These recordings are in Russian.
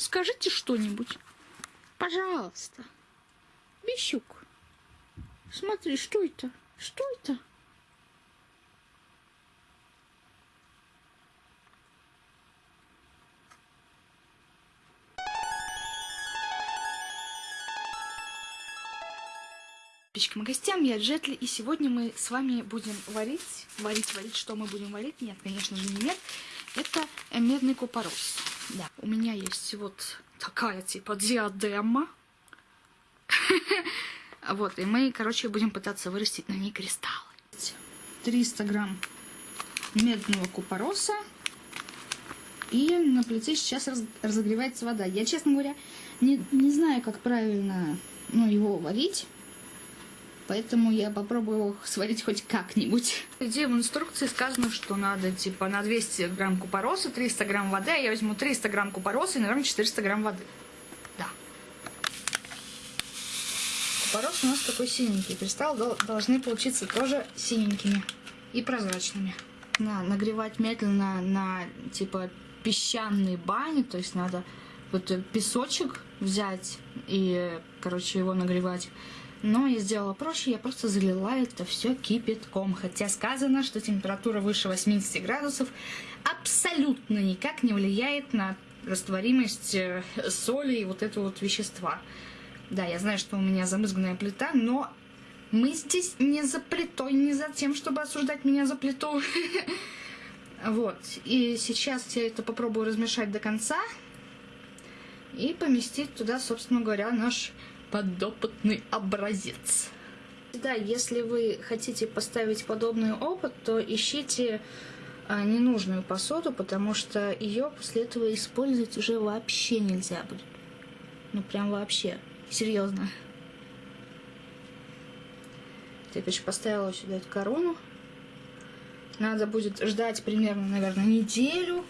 Скажите что-нибудь. Пожалуйста. Бещук. Смотри, что это? Что это? Подписчикам и гостям, я Джетли, и сегодня мы с вами будем варить, варить, варить, что мы будем варить? Нет, конечно же не мед, это медный купорос. Да, у меня есть вот такая типа диадема. Вот, и мы, короче, будем пытаться вырастить на ней кристаллы. 300 грамм медного купороса. И на плите сейчас разогревается вода. Я, честно говоря, не, не знаю, как правильно ну, его варить. Поэтому я попробую сварить хоть как-нибудь. Где в инструкции сказано, что надо типа на 200 грамм купороса 300 грамм воды. А я возьму 300 грамм купороса и, наверное, 400 грамм воды. Да. Купорос у нас такой синенький. Кристаллы должны получиться тоже синенькими и прозрачными. На, нагревать медленно на типа песчаной бане. То есть надо вот песочек взять и, короче, его нагревать но я сделала проще, я просто залила это все кипятком. Хотя сказано, что температура выше 80 градусов абсолютно никак не влияет на растворимость э, соли и вот этого вот вещества. Да, я знаю, что у меня замызганная плита, но мы здесь не за плитой, не за тем, чтобы осуждать меня за плиту. Вот, и сейчас я это попробую размешать до конца и поместить туда, собственно говоря, наш подопытный образец. Да, если вы хотите поставить подобный опыт, то ищите а, ненужную посуду, потому что ее после этого использовать уже вообще нельзя будет. Ну прям вообще. Серьезно. Я, короче, поставила сюда эту корону. Надо будет ждать примерно, наверное, неделю.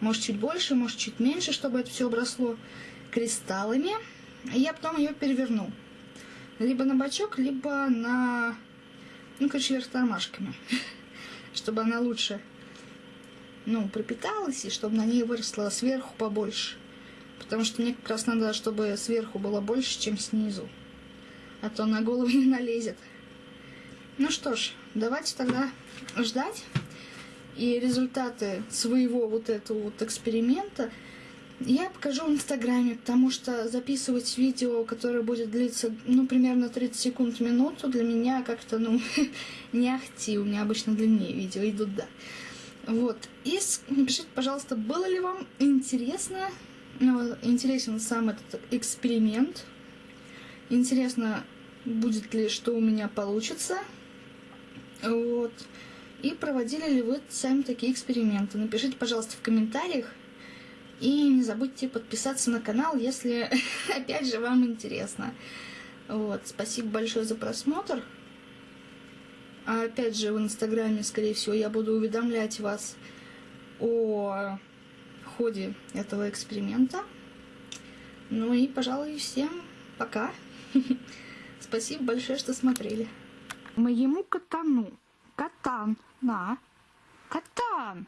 Может, чуть больше, может, чуть меньше, чтобы это все обросло кристаллами. Я потом ее переверну. Либо на бочок, либо на... Ну, короче, вверх тормашками. Чтобы она лучше, ну, пропиталась, и чтобы на ней выросла сверху побольше. Потому что мне как раз надо, чтобы сверху было больше, чем снизу. А то на голову не налезет. Ну что ж, давайте тогда ждать. И результаты своего вот этого вот эксперимента я покажу в Инстаграме, потому что записывать видео, которое будет длиться, ну, примерно 30 секунд в минуту, для меня как-то, ну, не ахти. У меня обычно длиннее видео идут, да. Вот. И напишите, пожалуйста, было ли вам интересно, ну, интересен сам этот эксперимент. Интересно, будет ли, что у меня получится. Вот. И проводили ли вы сами такие эксперименты. Напишите, пожалуйста, в комментариях. И не забудьте подписаться на канал, если, опять же, вам интересно. Вот, спасибо большое за просмотр. А опять же, в Инстаграме, скорее всего, я буду уведомлять вас о ходе этого эксперимента. Ну и, пожалуй, всем пока. Спасибо большое, что смотрели. Моему катану. Катан. На. Катан.